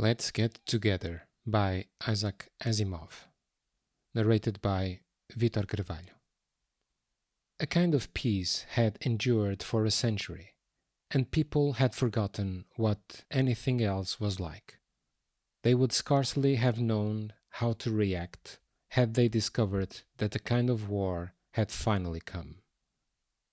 Let's Get Together by Isaac Asimov. Narrated by Vitor Carvalho. A kind of peace had endured for a century, and people had forgotten what anything else was like. They would scarcely have known how to react had they discovered that a kind of war had finally come.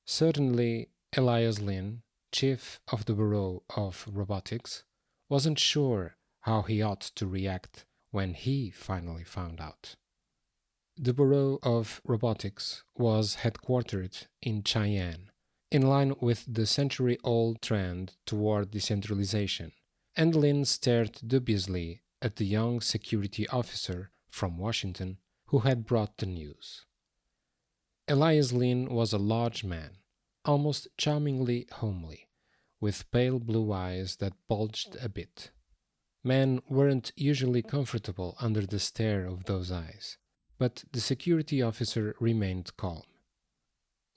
Certainly, Elias Lynn, chief of the Bureau of Robotics, wasn't sure how he ought to react when he finally found out. The Bureau of Robotics was headquartered in Cheyenne, in line with the century old trend toward decentralization, and Lynn stared dubiously at the young security officer from Washington who had brought the news. Elias Lynn was a large man, almost charmingly homely, with pale blue eyes that bulged a bit. Men weren't usually comfortable under the stare of those eyes, but the security officer remained calm.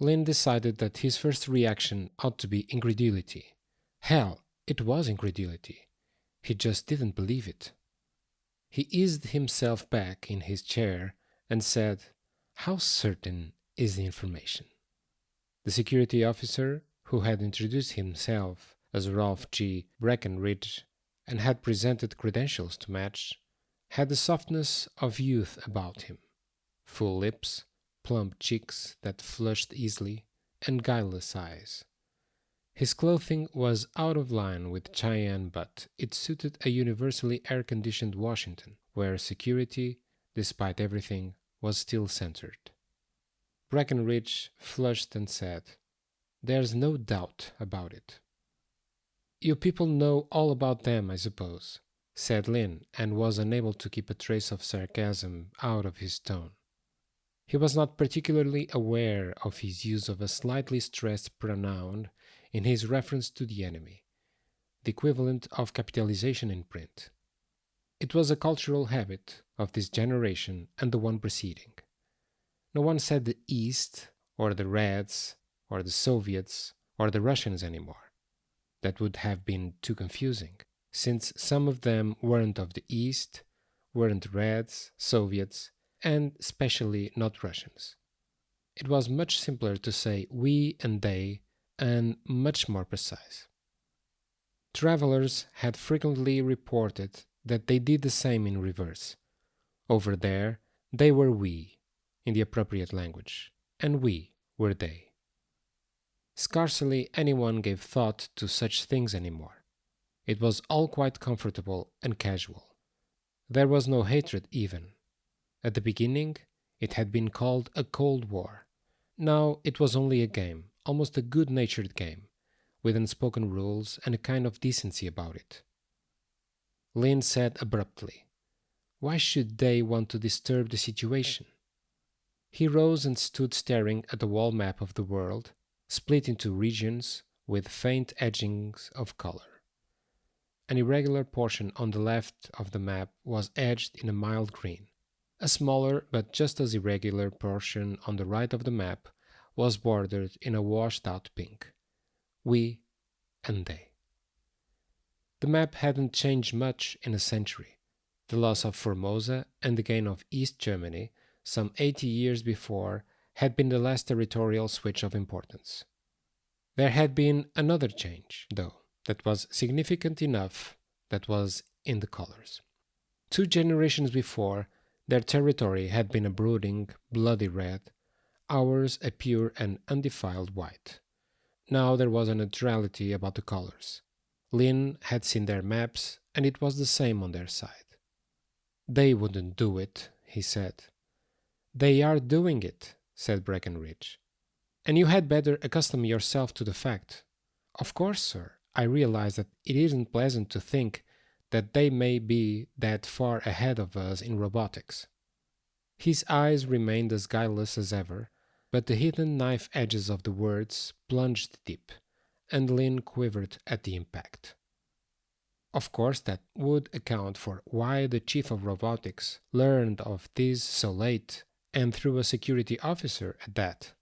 Lynn decided that his first reaction ought to be incredulity. Hell, it was incredulity. He just didn't believe it. He eased himself back in his chair and said, How certain is the information? The security officer, who had introduced himself as Ralph G. Breckenridge, and had presented credentials to match, had the softness of youth about him full lips, plump cheeks that flushed easily, and guileless eyes. His clothing was out of line with Cheyenne, but it suited a universally air conditioned Washington, where security, despite everything, was still centered. Breckenridge flushed and said, There's no doubt about it. You people know all about them, I suppose, said Lynn, and was unable to keep a trace of sarcasm out of his tone. He was not particularly aware of his use of a slightly stressed pronoun in his reference to the enemy, the equivalent of capitalization in print. It was a cultural habit of this generation and the one preceding. No one said the East, or the Reds, or the Soviets, or the Russians anymore that would have been too confusing, since some of them weren't of the East, weren't Reds, Soviets, and especially not Russians. It was much simpler to say we and they, and much more precise. Travelers had frequently reported that they did the same in reverse. Over there, they were we, in the appropriate language, and we were they. Scarcely anyone gave thought to such things anymore. It was all quite comfortable and casual. There was no hatred even. At the beginning, it had been called a Cold War. Now it was only a game, almost a good natured game, with unspoken rules and a kind of decency about it. Lynn said abruptly, Why should they want to disturb the situation? He rose and stood staring at the wall map of the world split into regions with faint edgings of color. An irregular portion on the left of the map was edged in a mild green. A smaller but just as irregular portion on the right of the map was bordered in a washed out pink. We and they. The map hadn't changed much in a century. The loss of Formosa and the gain of East Germany, some 80 years before, had been the last territorial switch of importance. There had been another change, though, that was significant enough that was in the colors. Two generations before, their territory had been a brooding, bloody red, ours a pure and undefiled white. Now there was a neutrality about the colors. Lynn had seen their maps, and it was the same on their side. They wouldn't do it, he said. They are doing it, said Breckenridge. And you had better accustom yourself to the fact. Of course, sir, I realize that it isn't pleasant to think that they may be that far ahead of us in robotics. His eyes remained as guileless as ever, but the hidden knife edges of the words plunged deep, and Lynn quivered at the impact. Of course, that would account for why the chief of robotics learned of this so late and through a security officer at that.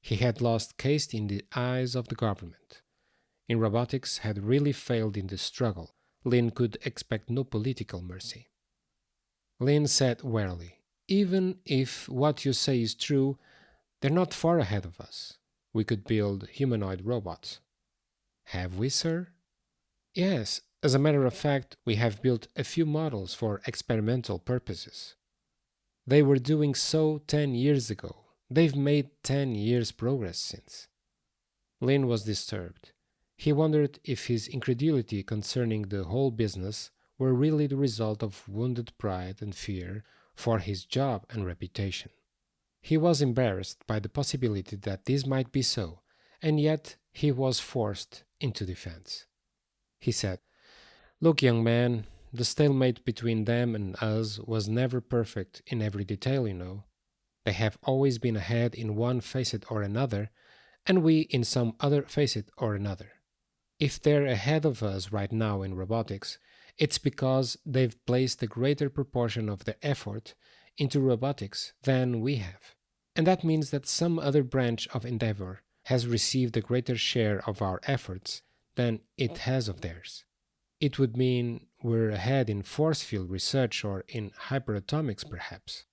He had lost caste in the eyes of the government. In robotics had really failed in the struggle, Lynn could expect no political mercy. Lynn said warily, Even if what you say is true, they're not far ahead of us. We could build humanoid robots. Have we, sir? Yes, as a matter of fact, we have built a few models for experimental purposes. They were doing so 10 years ago. They've made 10 years progress since. Lynn was disturbed. He wondered if his incredulity concerning the whole business were really the result of wounded pride and fear for his job and reputation. He was embarrassed by the possibility that this might be so, and yet he was forced into defense. He said, Look, young man, the stalemate between them and us was never perfect in every detail, you know. They have always been ahead in one facet or another, and we in some other facet or another. If they're ahead of us right now in robotics, it's because they've placed a greater proportion of their effort into robotics than we have. And that means that some other branch of endeavor has received a greater share of our efforts than it oh. has of theirs. It would mean we're ahead in force field research or in hyperatomics, perhaps.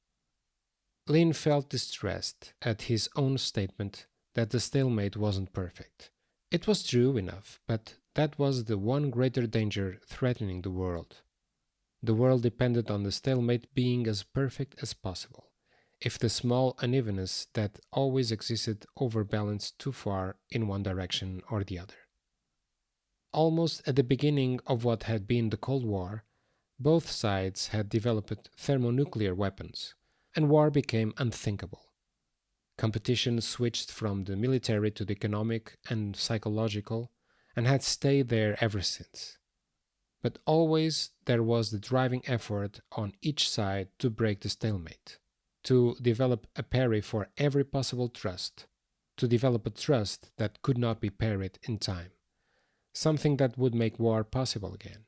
Lynn felt distressed at his own statement that the stalemate wasn't perfect. It was true enough, but that was the one greater danger threatening the world. The world depended on the stalemate being as perfect as possible. If the small unevenness that always existed overbalanced too far in one direction or the other. Almost at the beginning of what had been the Cold War, both sides had developed thermonuclear weapons, and war became unthinkable. Competition switched from the military to the economic and psychological, and had stayed there ever since. But always there was the driving effort on each side to break the stalemate, to develop a parry for every possible thrust, to develop a thrust that could not be parried in time, something that would make war possible again.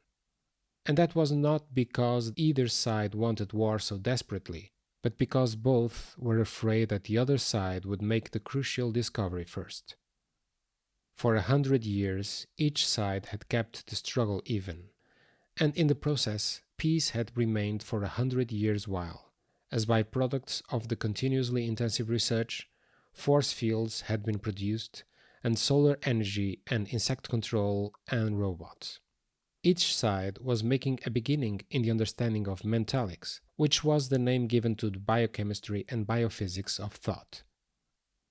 And that was not because either side wanted war so desperately, but because both were afraid that the other side would make the crucial discovery first. For a hundred years, each side had kept the struggle even, and in the process, peace had remained for a hundred years while, as byproducts of the continuously intensive research, force fields had been produced, and solar energy and insect control and robots. Each side was making a beginning in the understanding of mentalics, which was the name given to the biochemistry and biophysics of thought.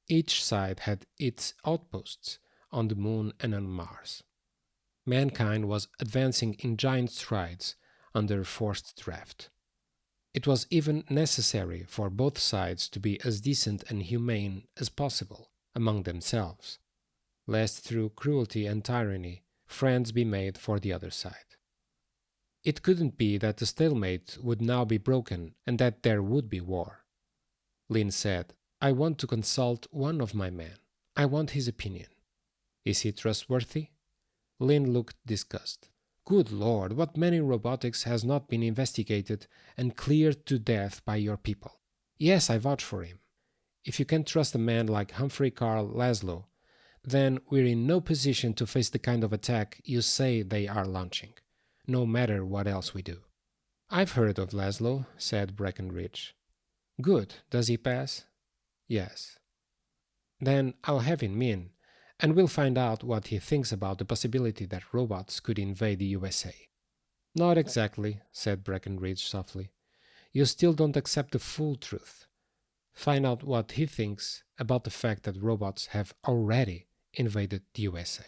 Each side had its outposts, on the Moon and on Mars. Mankind was advancing in giant strides under forced draft. It was even necessary for both sides to be as decent and humane as possible among themselves, lest through cruelty and tyranny friends be made for the other side. It couldn't be that the stalemate would now be broken and that there would be war. Lynn said, I want to consult one of my men. I want his opinion. Is he trustworthy? Lynn looked disgusted. Good lord, what many robotics has not been investigated and cleared to death by your people. Yes, I vouch for him. If you can trust a man like Humphrey Carl Laszlo, then we're in no position to face the kind of attack you say they are launching, no matter what else we do. I've heard of Laszlo, said Breckenridge. Good. Does he pass? Yes. Then I'll have him in, and we'll find out what he thinks about the possibility that robots could invade the USA. Not exactly, said Breckenridge softly. You still don't accept the full truth. Find out what he thinks about the fact that robots have already invaded the USA.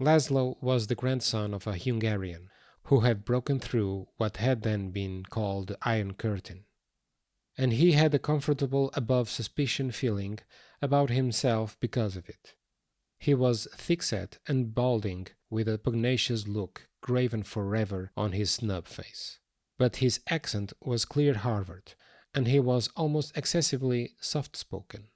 Laszlo was the grandson of a Hungarian who had broken through what had then been called the Iron Curtain. And he had a comfortable above suspicion feeling about himself because of it. He was thick-set and balding, with a pugnacious look graven forever on his snub face. But his accent was clear Harvard, and he was almost excessively soft-spoken.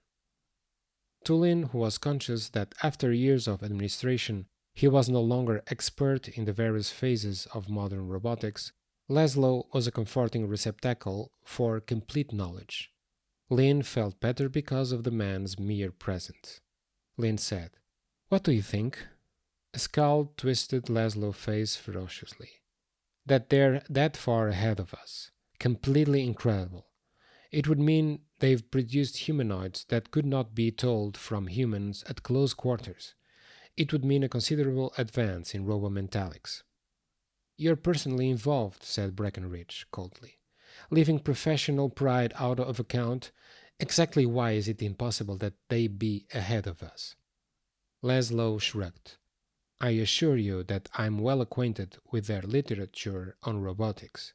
To Lynn, who was conscious that after years of administration he was no longer expert in the various phases of modern robotics, Laszlo was a comforting receptacle for complete knowledge. Lynn felt better because of the man's mere presence. Lynn said, What do you think? A scowl twisted Laszlo's face ferociously. That they're that far ahead of us. Completely incredible. It would mean they've produced humanoids that could not be told from humans at close quarters. It would mean a considerable advance in robomentalics. You're personally involved, said Breckenridge coldly. Leaving professional pride out of account, exactly why is it impossible that they be ahead of us? Laszlo shrugged. I assure you that I'm well acquainted with their literature on robotics.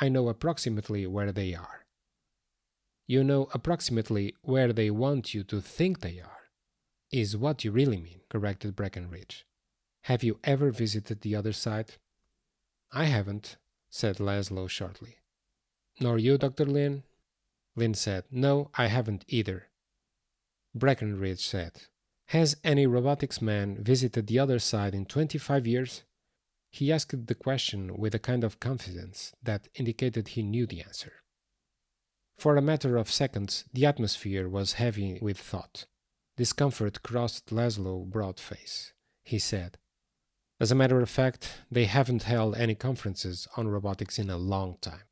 I know approximately where they are. You know approximately where they want you to think they are, is what you really mean, corrected Breckenridge. Have you ever visited the other side? I haven't, said Laszlo shortly. Nor you, Dr. Lynn? Lynn said, No, I haven't either. Breckenridge said, Has any robotics man visited the other side in 25 years? He asked the question with a kind of confidence that indicated he knew the answer. For a matter of seconds, the atmosphere was heavy with thought. Discomfort crossed Laszlo's broad face. He said, As a matter of fact, they haven't held any conferences on robotics in a long time.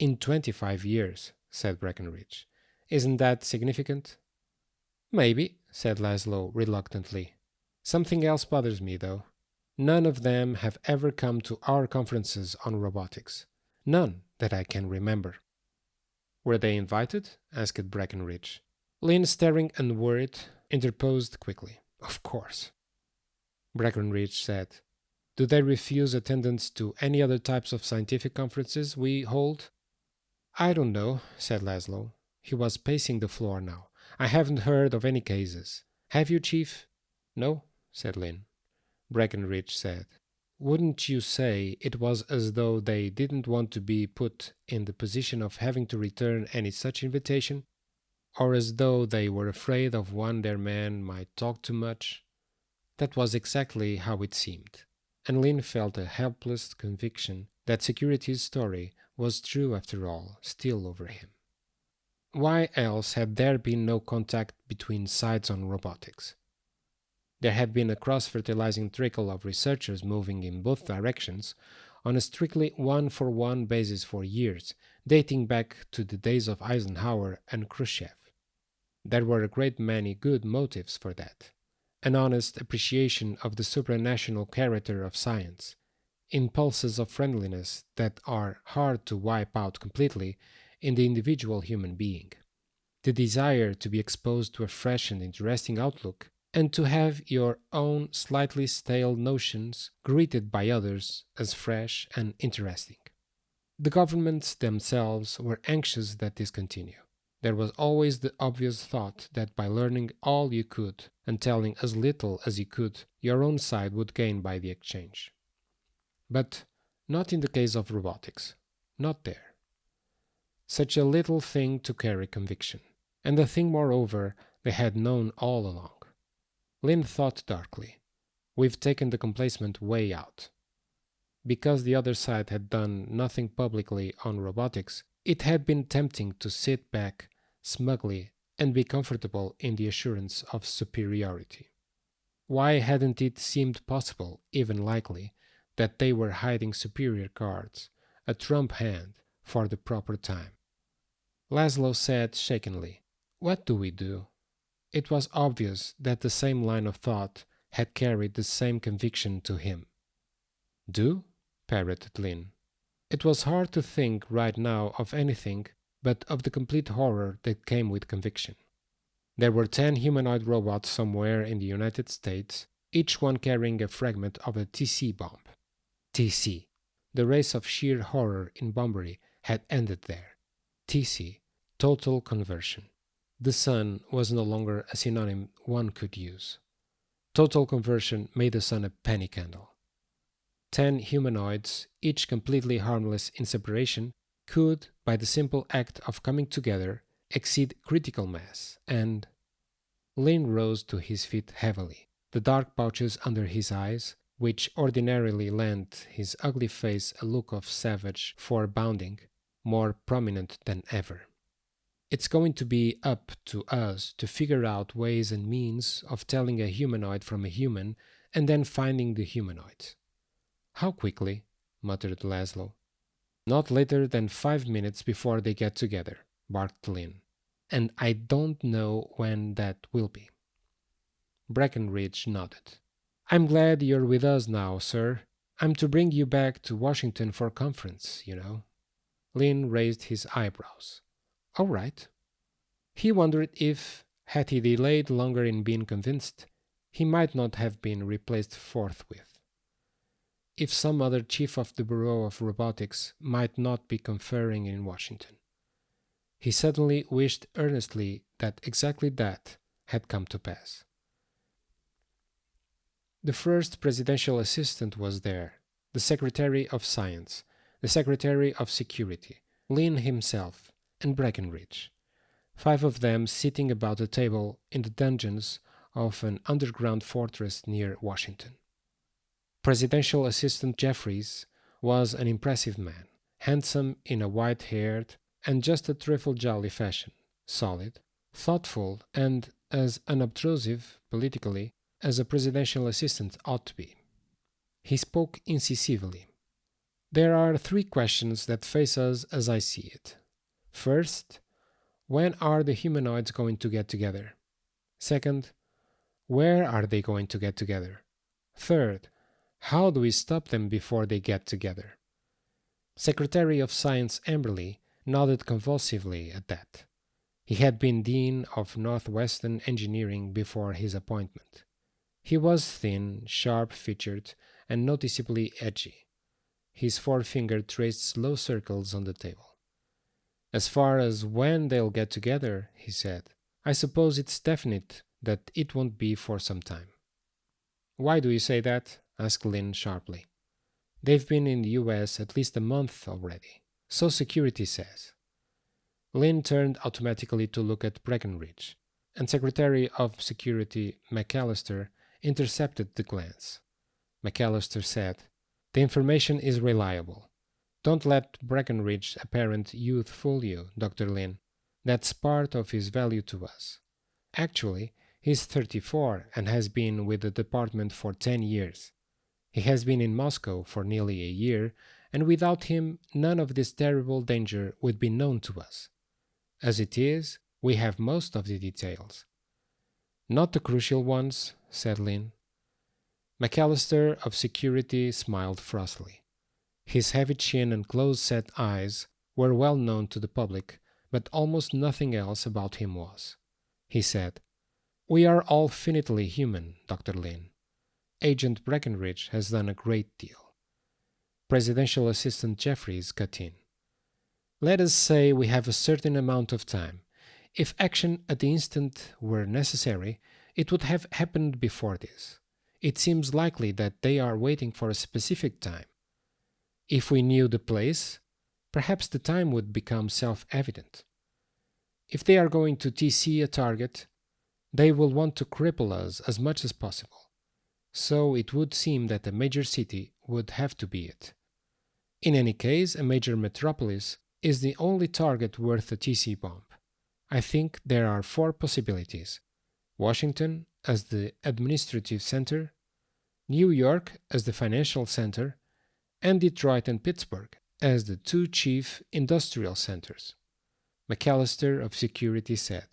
In 25 years, said Breckenridge. Isn't that significant? Maybe, said Laszlo reluctantly. Something else bothers me, though. None of them have ever come to our conferences on robotics. None that I can remember. Were they invited? asked Breckenridge. Lynn, staring and worried, interposed quickly. Of course. Breckenridge said, Do they refuse attendance to any other types of scientific conferences we hold? I don't know, said Laszlo. He was pacing the floor now. I haven't heard of any cases. Have you, Chief? No, said Lynn. Breckenridge said. Wouldn't you say it was as though they didn't want to be put in the position of having to return any such invitation? Or as though they were afraid of one their man might talk too much? That was exactly how it seemed, and Lynn felt a helpless conviction that security's story was true after all, still over him. Why else had there been no contact between sides on robotics? There have been a cross-fertilizing trickle of researchers moving in both directions on a strictly one-for-one basis for years, dating back to the days of Eisenhower and Khrushchev. There were a great many good motives for that. An honest appreciation of the supranational character of science, impulses of friendliness that are hard to wipe out completely in the individual human being, the desire to be exposed to a fresh and interesting outlook and to have your own slightly stale notions greeted by others as fresh and interesting. The governments themselves were anxious that this continue. There was always the obvious thought that by learning all you could and telling as little as you could, your own side would gain by the exchange. But not in the case of robotics. Not there. Such a little thing to carry conviction. And a thing, moreover, they had known all along. Lynn thought darkly. We've taken the complacent way out. Because the other side had done nothing publicly on robotics, it had been tempting to sit back smugly and be comfortable in the assurance of superiority. Why hadn't it seemed possible, even likely, that they were hiding superior cards, a trump hand, for the proper time? Laszlo said shakenly, What do we do? It was obvious that the same line of thought had carried the same conviction to him. Do? parroted Lynn. It was hard to think right now of anything but of the complete horror that came with conviction. There were ten humanoid robots somewhere in the United States, each one carrying a fragment of a TC bomb. TC. The race of sheer horror in bombery had ended there. TC. Total conversion. The sun was no longer a synonym one could use. Total conversion made the sun a penny candle. Ten humanoids, each completely harmless in separation, could, by the simple act of coming together, exceed critical mass, and. Lynn rose to his feet heavily, the dark pouches under his eyes, which ordinarily lent his ugly face a look of savage forebounding, more prominent than ever. It's going to be up to us to figure out ways and means of telling a humanoid from a human and then finding the humanoid. How quickly? muttered Laszlo. Not later than five minutes before they get together, barked Lynn. And I don't know when that will be. Breckenridge nodded. I'm glad you're with us now, sir. I'm to bring you back to Washington for conference, you know. Lynn raised his eyebrows. All right. He wondered if, had he delayed longer in being convinced, he might not have been replaced forthwith. If some other chief of the Bureau of Robotics might not be conferring in Washington. He suddenly wished earnestly that exactly that had come to pass. The first presidential assistant was there, the Secretary of Science, the Secretary of Security, Lynn himself, and Breckenridge. Five of them sitting about a table in the dungeons of an underground fortress near Washington. Presidential Assistant Jeffries was an impressive man, handsome in a white haired and just a trifle jolly fashion, solid, thoughtful, and as unobtrusive politically as a presidential assistant ought to be. He spoke incisively. There are three questions that face us as I see it. First, when are the humanoids going to get together? Second, where are they going to get together? Third, how do we stop them before they get together? Secretary of Science Amberley nodded convulsively at that. He had been Dean of Northwestern Engineering before his appointment. He was thin, sharp featured, and noticeably edgy. His forefinger traced slow circles on the table. As far as when they'll get together, he said, I suppose it's definite that it won't be for some time. Why do you say that? asked Lynn sharply. They've been in the US at least a month already, so security says. Lynn turned automatically to look at Breckenridge, and Secretary of Security McAllister intercepted the glance. McAllister said, The information is reliable. Don't let Breckenridge's apparent youth fool you, Dr. Lynn. That's part of his value to us. Actually, he's 34 and has been with the department for 10 years. He has been in Moscow for nearly a year, and without him, none of this terrible danger would be known to us. As it is, we have most of the details. Not the crucial ones, said Lynn. McAllister of security smiled frostily. His heavy chin and close-set eyes were well known to the public, but almost nothing else about him was. He said, We are all finitely human, Dr. Lynn. Agent Breckenridge has done a great deal. Presidential Assistant Jeffries cut in. Let us say we have a certain amount of time. If action at the instant were necessary, it would have happened before this. It seems likely that they are waiting for a specific time. If we knew the place, perhaps the time would become self-evident. If they are going to TC a target, they will want to cripple us as much as possible. So it would seem that a major city would have to be it. In any case, a major metropolis is the only target worth a TC bomb. I think there are four possibilities. Washington as the administrative center, New York as the financial center, and Detroit and Pittsburgh as the two chief industrial centers. McAllister of Security said,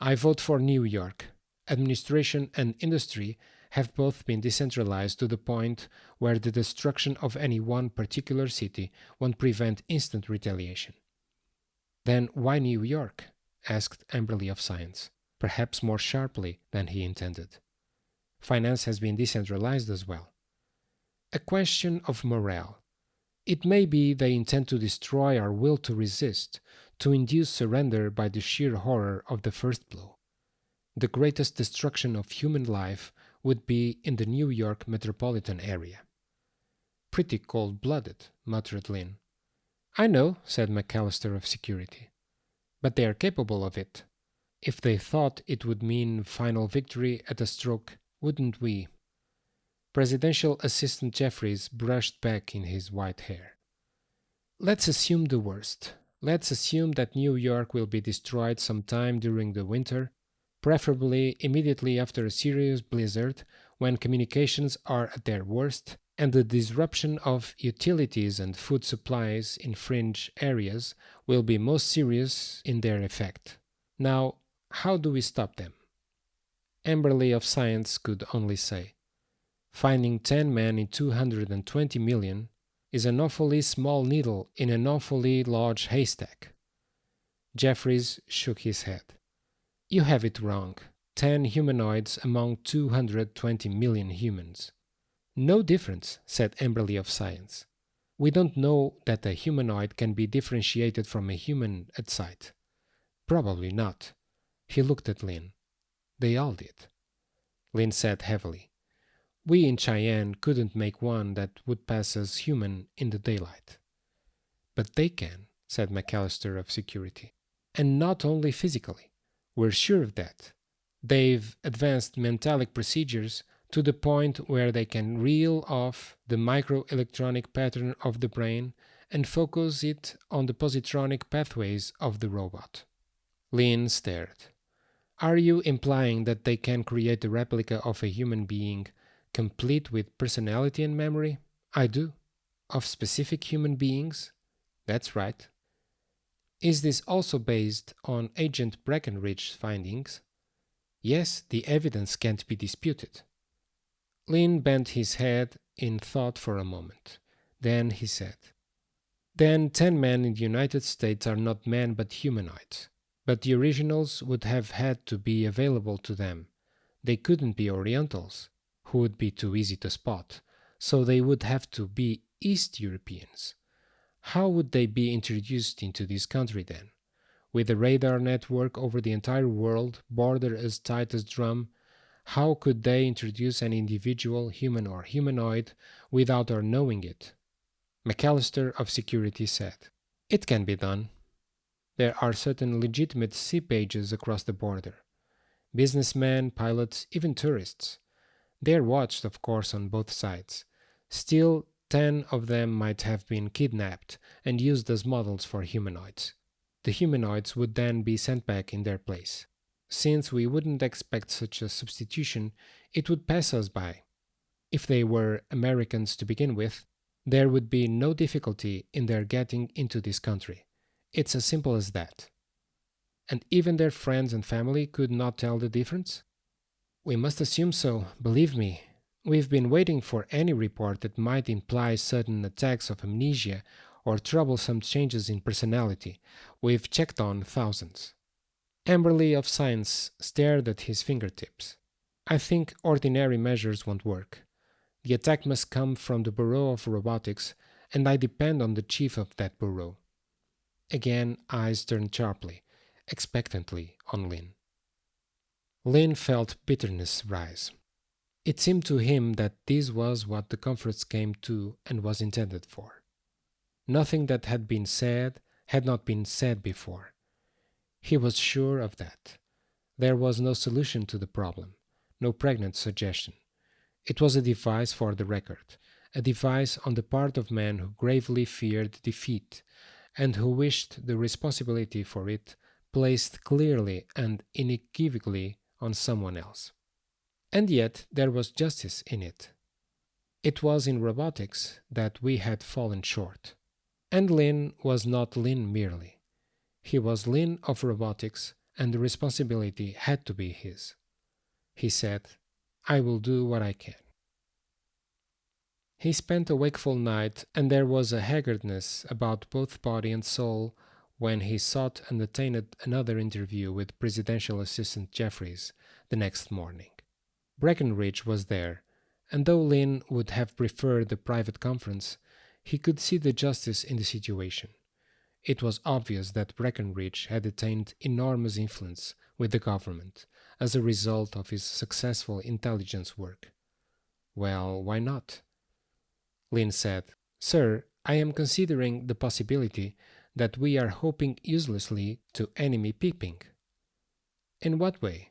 I vote for New York. Administration and industry have both been decentralized to the point where the destruction of any one particular city won't prevent instant retaliation. Then why New York? asked Amberley of Science perhaps more sharply than he intended. Finance has been decentralized as well. A question of morale. It may be they intend to destroy our will to resist, to induce surrender by the sheer horror of the first blow. The greatest destruction of human life would be in the New York metropolitan area. Pretty cold blooded, muttered Lynn. I know, said McAllister of Security. But they are capable of it, if they thought it would mean final victory at a stroke, wouldn't we? Presidential Assistant Jeffries brushed back in his white hair. Let's assume the worst. Let's assume that New York will be destroyed sometime during the winter, preferably immediately after a serious blizzard when communications are at their worst and the disruption of utilities and food supplies in fringe areas will be most serious in their effect. Now, how do we stop them? Amberley of Science could only say, finding 10 men in 220 million is an awfully small needle in an awfully large haystack. Jeffries shook his head. You have it wrong. 10 humanoids among 220 million humans. No difference, said Amberley of Science. We don't know that a humanoid can be differentiated from a human at sight. Probably not. He looked at Lynn. They all did. Lynn said heavily. We in Cheyenne couldn't make one that would pass as human in the daylight. But they can, said McAllister of security. And not only physically. We're sure of that. They've advanced mentalic procedures to the point where they can reel off the microelectronic pattern of the brain and focus it on the positronic pathways of the robot. Lynn stared. Are you implying that they can create a replica of a human being complete with personality and memory? I do. Of specific human beings? That's right. Is this also based on Agent Breckenridge's findings? Yes, the evidence can't be disputed. Lynn bent his head in thought for a moment. Then he said, Then ten men in the United States are not men but humanoids. But the originals would have had to be available to them. They couldn't be Orientals, would be too easy to spot, so they would have to be East Europeans. How would they be introduced into this country then? with a radar network over the entire world, border as tight as drum, how could they introduce an individual, human or humanoid, without our knowing it? McAllister of Security said, It can be done. There are certain legitimate sea pages across the border. Businessmen, pilots, even tourists. They are watched, of course, on both sides. Still, ten of them might have been kidnapped and used as models for humanoids the humanoids would then be sent back in their place. Since we wouldn't expect such a substitution, it would pass us by. If they were Americans to begin with, there would be no difficulty in their getting into this country. It's as simple as that. And even their friends and family could not tell the difference? We must assume so, believe me. We've been waiting for any report that might imply sudden attacks of amnesia or troublesome changes in personality. We've checked on thousands. Amberley of Science stared at his fingertips. I think ordinary measures won't work. The attack must come from the Bureau of Robotics, and I depend on the chief of that bureau. Again, eyes turned sharply, expectantly on Lynn. Lynn felt bitterness rise. It seemed to him that this was what the conference came to and was intended for. Nothing that had been said had not been said before. He was sure of that. There was no solution to the problem, no pregnant suggestion. It was a device for the record, a device on the part of men who gravely feared defeat and who wished the responsibility for it placed clearly and unequivocally on someone else. And yet there was justice in it. It was in robotics that we had fallen short. And Lynn was not Lynn merely. He was Lynn of robotics, and the responsibility had to be his. He said, I will do what I can. He spent a wakeful night, and there was a haggardness about both body and soul when he sought and attained another interview with Presidential Assistant Jeffries the next morning. Breckenridge was there, and though Lynn would have preferred the private conference, he could see the justice in the situation. It was obvious that Breckenridge had attained enormous influence with the government as a result of his successful intelligence work. Well, why not? Lynn said, Sir, I am considering the possibility that we are hoping uselessly to enemy peeping. In what way?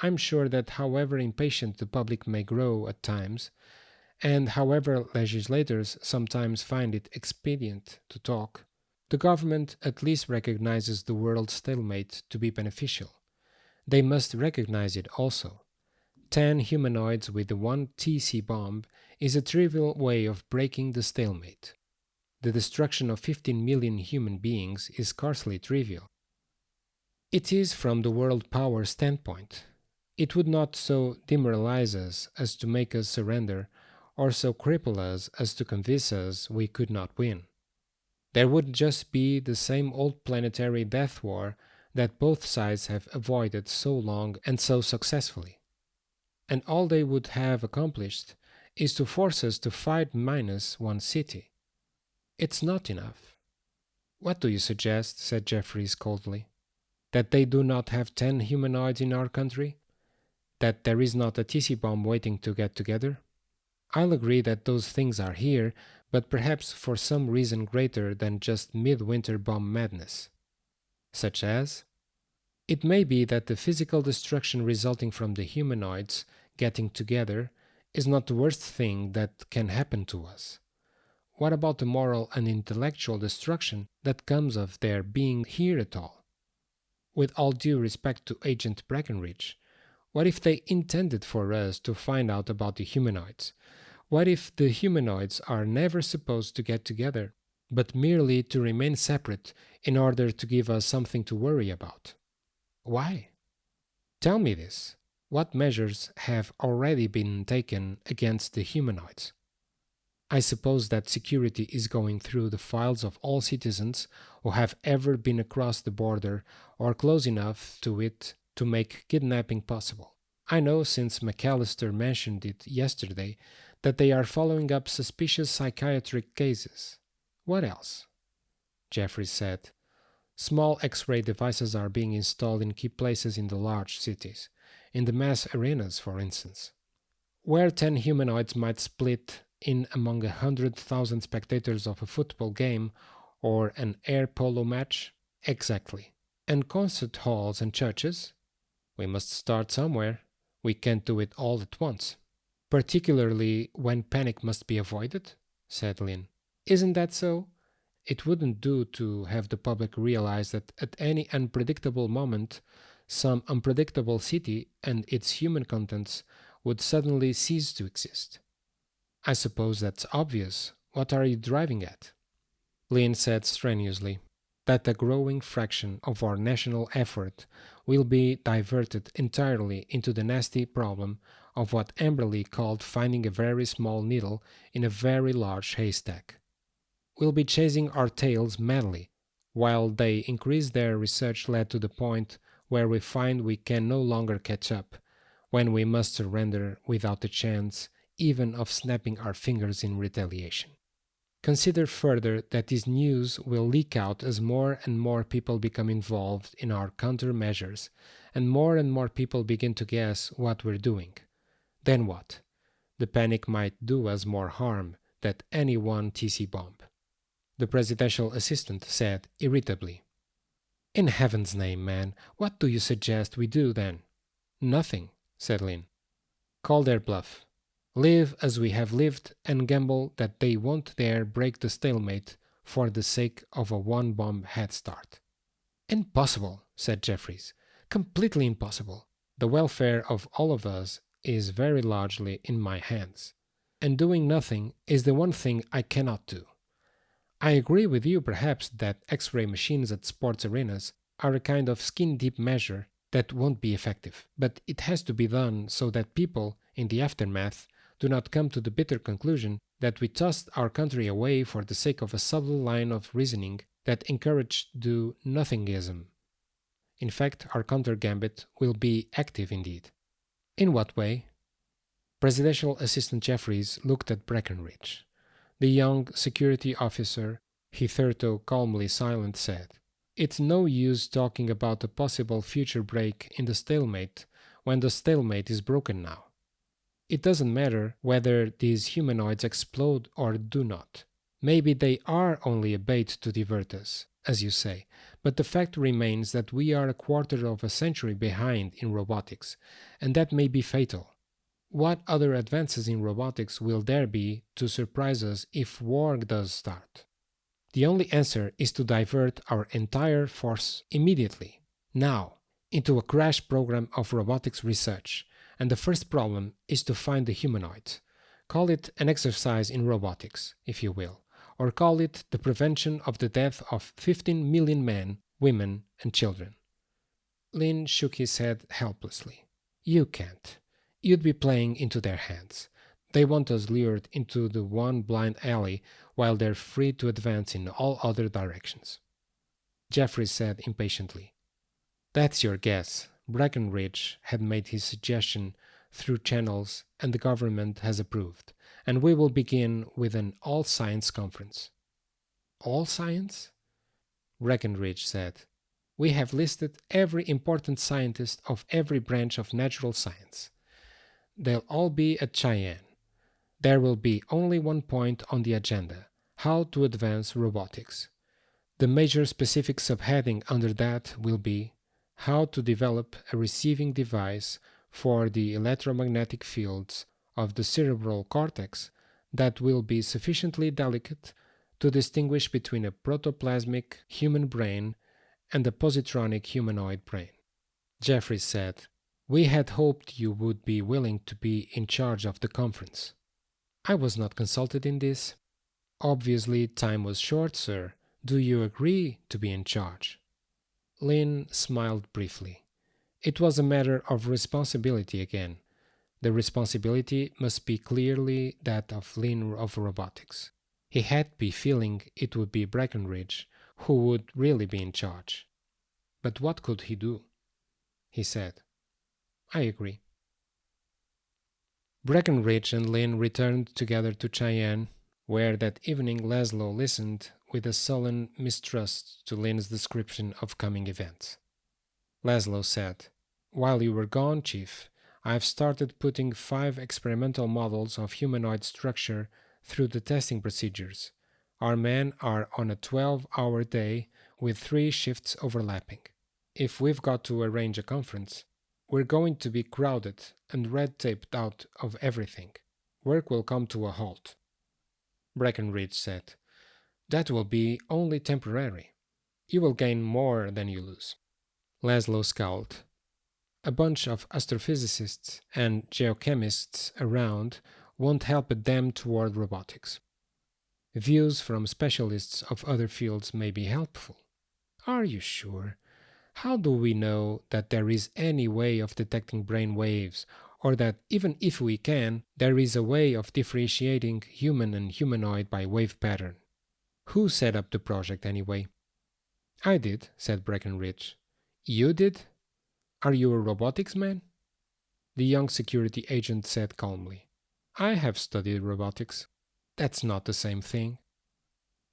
I'm sure that however impatient the public may grow at times, and however legislators sometimes find it expedient to talk, the government at least recognizes the world stalemate to be beneficial. They must recognize it also. 10 humanoids with one TC bomb is a trivial way of breaking the stalemate. The destruction of 15 million human beings is scarcely trivial. It is from the world power standpoint. It would not so demoralize us as to make us surrender, or so cripple us as to convince us we could not win. There would just be the same old planetary death war that both sides have avoided so long and so successfully. And all they would have accomplished is to force us to fight minus one city. It's not enough. What do you suggest? said Jeffries coldly. That they do not have ten humanoids in our country? That there is not a TC bomb waiting to get together? I'll agree that those things are here, but perhaps for some reason greater than just midwinter bomb madness. Such as? It may be that the physical destruction resulting from the humanoids getting together is not the worst thing that can happen to us. What about the moral and intellectual destruction that comes of their being here at all? With all due respect to Agent Breckenridge, what if they intended for us to find out about the humanoids? What if the humanoids are never supposed to get together, but merely to remain separate in order to give us something to worry about? Why? Tell me this. What measures have already been taken against the humanoids? I suppose that security is going through the files of all citizens who have ever been across the border or close enough to it to make kidnapping possible. I know since McAllister mentioned it yesterday that they are following up suspicious psychiatric cases. What else? Jeffries said. Small X-ray devices are being installed in key places in the large cities, in the mass arenas for instance. Where 10 humanoids might split in among a hundred thousand spectators of a football game or an air polo match? Exactly. And concert halls and churches? We must start somewhere. We can't do it all at once. Particularly when panic must be avoided, said Lynn. Isn't that so? It wouldn't do to have the public realize that at any unpredictable moment, some unpredictable city and its human contents would suddenly cease to exist. I suppose that's obvious. What are you driving at? Lynn said strenuously that a growing fraction of our national effort will be diverted entirely into the nasty problem of what Amberley called finding a very small needle in a very large haystack. We'll be chasing our tails madly, while they increase their research led to the point where we find we can no longer catch up, when we must surrender without a chance even of snapping our fingers in retaliation. Consider further that this news will leak out as more and more people become involved in our countermeasures, and more and more people begin to guess what we're doing. Then what? The panic might do us more harm than any one TC bomb. The presidential assistant said irritably. In heaven's name, man, what do you suggest we do then? Nothing, said Lynn. Call their bluff live as we have lived and gamble that they won't dare break the stalemate for the sake of a one bomb head start. Impossible, said Jeffries. Completely impossible. The welfare of all of us is very largely in my hands, and doing nothing is the one thing I cannot do. I agree with you perhaps that X ray machines at sports arenas are a kind of skin deep measure that won't be effective, but it has to be done so that people, in the aftermath, do not come to the bitter conclusion that we tossed our country away for the sake of a subtle line of reasoning that encouraged do nothingism. In fact, our counter gambit will be active indeed. In what way? Presidential Assistant Jeffries looked at Breckenridge. The young security officer, hitherto calmly silent, said, It's no use talking about a possible future break in the stalemate when the stalemate is broken now. It doesn't matter whether these humanoids explode or do not. Maybe they are only a bait to divert us, as you say, but the fact remains that we are a quarter of a century behind in robotics, and that may be fatal. What other advances in robotics will there be to surprise us if war does start? The only answer is to divert our entire force immediately, now, into a crash program of robotics research, and the first problem is to find the humanoid. Call it an exercise in robotics, if you will, or call it the prevention of the death of 15 million men, women, and children. Lynn shook his head helplessly. You can't. You'd be playing into their hands. They want us lured into the one blind alley while they're free to advance in all other directions. Jeffrey said impatiently. That's your guess. Breckenridge had made his suggestion through channels and the government has approved, and we will begin with an all science conference. All science? Breckenridge said. We have listed every important scientist of every branch of natural science. They'll all be at Cheyenne. There will be only one point on the agenda how to advance robotics. The major specific subheading under that will be how to develop a receiving device for the electromagnetic fields of the cerebral cortex that will be sufficiently delicate to distinguish between a protoplasmic human brain and a positronic humanoid brain. Jeffries said, We had hoped you would be willing to be in charge of the conference. I was not consulted in this. Obviously, time was short, sir. Do you agree to be in charge? Lynn smiled briefly. It was a matter of responsibility again. The responsibility must be clearly that of Lynn of robotics. He had be feeling it would be Breckenridge who would really be in charge. But what could he do? He said, I agree. Breckenridge and Lynn returned together to Cheyenne, where that evening Laszlo listened with a sullen mistrust to Lynn's description of coming events. Laszlo said, While you were gone, Chief, I've started putting five experimental models of humanoid structure through the testing procedures. Our men are on a 12 hour day with three shifts overlapping. If we've got to arrange a conference, we're going to be crowded and red taped out of everything. Work will come to a halt. Breckenridge said, That will be only temporary. You will gain more than you lose. Laszlo scowled. A bunch of astrophysicists and geochemists around won't help a damn toward robotics. Views from specialists of other fields may be helpful. Are you sure? How do we know that there is any way of detecting brain waves, or that even if we can, there is a way of differentiating human and humanoid by wave pattern? Who set up the project anyway? I did, said Breckenridge. You did? Are you a robotics man? The young security agent said calmly. I have studied robotics. That's not the same thing.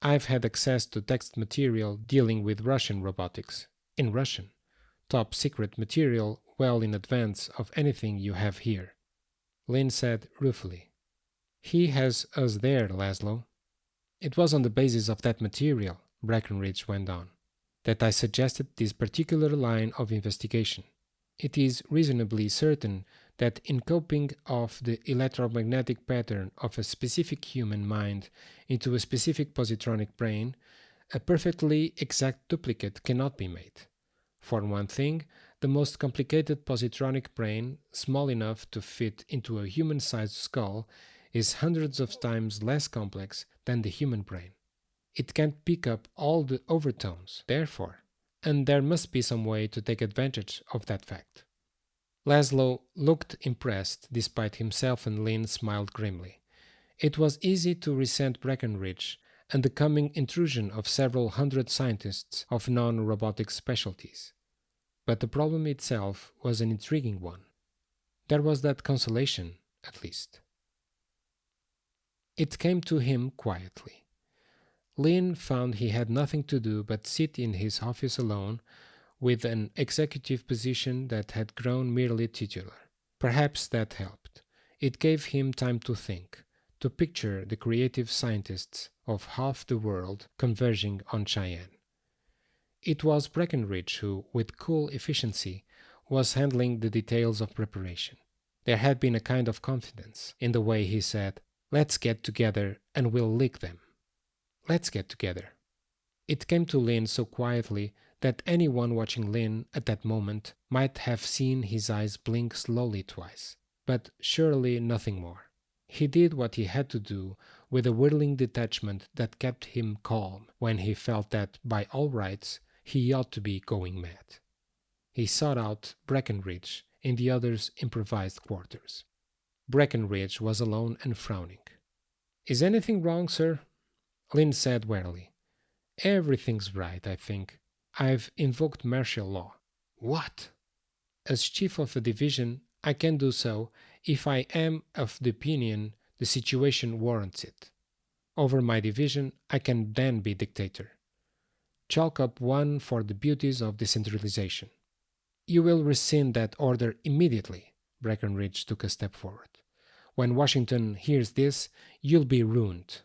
I've had access to text material dealing with Russian robotics, in Russian, top secret material well in advance of anything you have here. Lynn said ruefully. He has us there, Laszlo. It was on the basis of that material, Breckenridge went on, that I suggested this particular line of investigation. It is reasonably certain that in copying of the electromagnetic pattern of a specific human mind into a specific positronic brain, a perfectly exact duplicate cannot be made. For one thing, the most complicated positronic brain, small enough to fit into a human-sized skull, is hundreds of times less complex than the human brain. It can't pick up all the overtones, therefore, and there must be some way to take advantage of that fact. Laszlo looked impressed, despite himself and Lynn smiled grimly. It was easy to resent Breckenridge and the coming intrusion of several hundred scientists of non-robotic specialties. But the problem itself was an intriguing one. There was that consolation, at least. It came to him quietly. Lynn found he had nothing to do but sit in his office alone with an executive position that had grown merely titular. Perhaps that helped. It gave him time to think, to picture the creative scientists of half the world converging on Cheyenne. It was Breckenridge who, with cool efficiency, was handling the details of preparation. There had been a kind of confidence in the way he said, Let's get together and we'll lick them. Let's get together. It came to Lynn so quietly that anyone watching Lynn at that moment might have seen his eyes blink slowly twice, but surely nothing more. He did what he had to do with a whirling detachment that kept him calm when he felt that, by all rights, he ought to be going mad. He sought out Breckenridge in the other's improvised quarters. Breckenridge was alone and frowning. Is anything wrong, sir? Lynn said warily. Everything's right, I think. I've invoked martial law. What? As chief of a division, I can do so if I am of the opinion the situation warrants it. Over my division, I can then be dictator. Chalk up one for the beauties of decentralization. You will rescind that order immediately. Breckenridge took a step forward. When Washington hears this, you'll be ruined.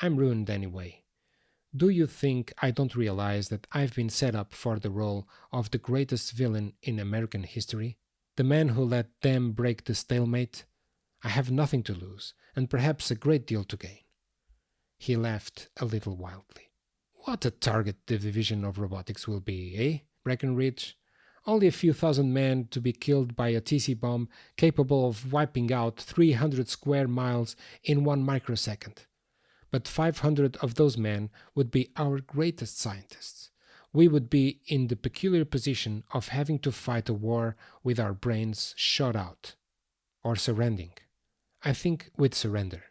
I'm ruined anyway. Do you think I don't realize that I've been set up for the role of the greatest villain in American history? The man who let them break the stalemate? I have nothing to lose, and perhaps a great deal to gain. He laughed a little wildly. What a target the division of robotics will be, eh, Breckenridge? Only a few thousand men to be killed by a TC bomb capable of wiping out 300 square miles in one microsecond. But 500 of those men would be our greatest scientists. We would be in the peculiar position of having to fight a war with our brains shot out. Or surrendering. I think with surrender.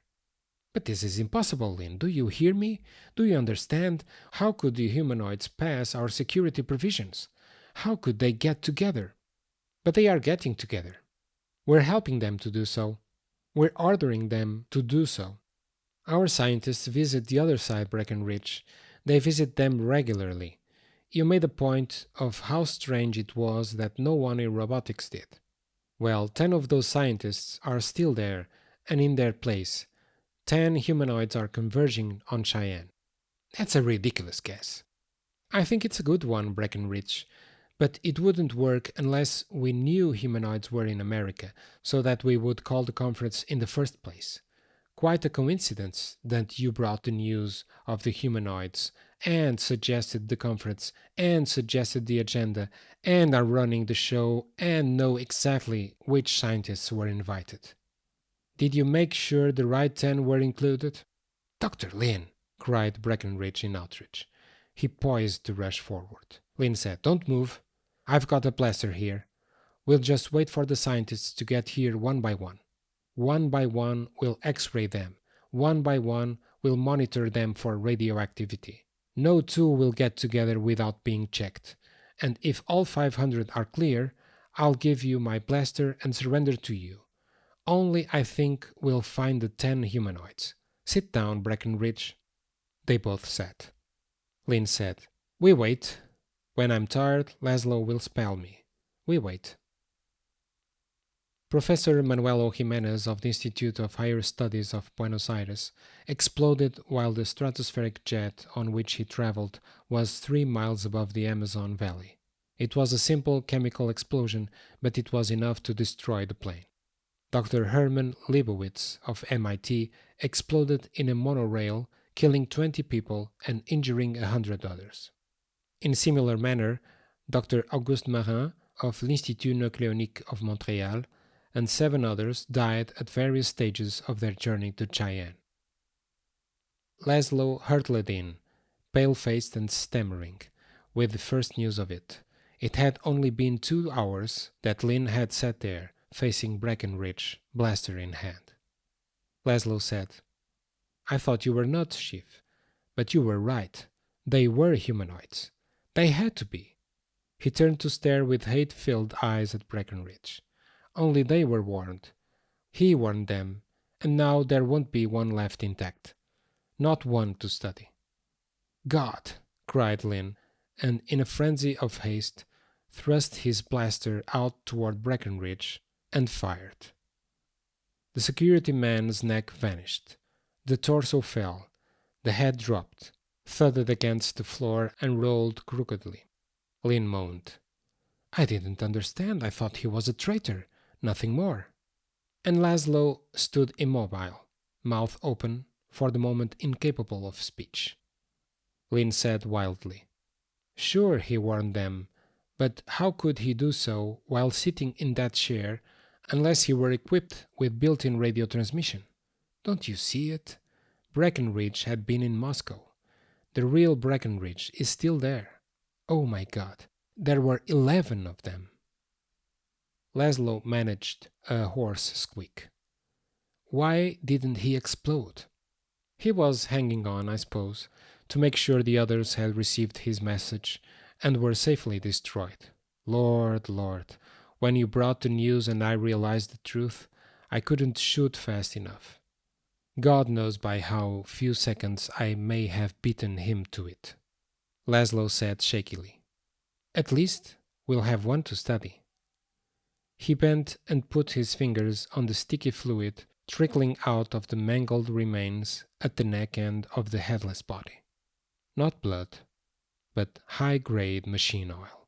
But this is impossible, Lynn. Do you hear me? Do you understand? How could the humanoids pass our security provisions? How could they get together? But they are getting together. We're helping them to do so. We're ordering them to do so. Our scientists visit the other side, Breckenridge. They visit them regularly. You made a point of how strange it was that no one in robotics did. Well, ten of those scientists are still there and in their place. Ten humanoids are converging on Cheyenne. That's a ridiculous guess. I think it's a good one, Breckenridge. But it wouldn't work unless we knew humanoids were in America, so that we would call the conference in the first place. Quite a coincidence that you brought the news of the humanoids and suggested the conference and suggested the agenda and are running the show and know exactly which scientists were invited. Did you make sure the right ten were included? Dr. Lynn, cried Breckenridge in outrage. He poised to rush forward. Lynn said, Don't move. I've got a blaster here. We'll just wait for the scientists to get here one by one. One by one, we'll x-ray them. One by one, we'll monitor them for radioactivity. No two will get together without being checked. And if all 500 are clear, I'll give you my blaster and surrender to you. Only I think we'll find the 10 humanoids. Sit down, Breckenridge. They both sat. Lynn said, We wait. When I'm tired, Laszlo will spell me. We wait. Professor Manuelo Jimenez of the Institute of Higher Studies of Buenos Aires exploded while the stratospheric jet on which he traveled was three miles above the Amazon Valley. It was a simple chemical explosion, but it was enough to destroy the plane. Dr. Herman Leibowitz of MIT exploded in a monorail, killing 20 people and injuring 100 others. In similar manner, Dr. Auguste Marin of l'Institut Nucléonique of Montréal and seven others died at various stages of their journey to Cheyenne. Laszlo hurtled in, pale-faced and stammering, with the first news of it. It had only been two hours that Lynn had sat there, facing Breckenridge, blaster in hand. Laszlo said, I thought you were not, Chief, but you were right. They were humanoids. They had to be. He turned to stare with hate filled eyes at Breckenridge. Only they were warned. He warned them, and now there won't be one left intact. Not one to study. God! cried Lynn, and in a frenzy of haste thrust his blaster out toward Breckenridge and fired. The security man's neck vanished. The torso fell. The head dropped thudded against the floor and rolled crookedly. Lynn moaned. I didn't understand. I thought he was a traitor, nothing more. And Laszlo stood immobile, mouth open, for the moment incapable of speech. Lynn said wildly, Sure, he warned them, but how could he do so while sitting in that chair unless he were equipped with built in radio transmission? Don't you see it? Breckenridge had been in Moscow. The real Breckenridge is still there. Oh my god, there were eleven of them. Laszlo managed a hoarse squeak. Why didn't he explode? He was hanging on, I suppose, to make sure the others had received his message and were safely destroyed. Lord, Lord, when you brought the news and I realized the truth, I couldn't shoot fast enough. God knows by how few seconds I may have beaten him to it. Laszlo said shakily. At least we'll have one to study. He bent and put his fingers on the sticky fluid trickling out of the mangled remains at the neck end of the headless body. Not blood, but high grade machine oil.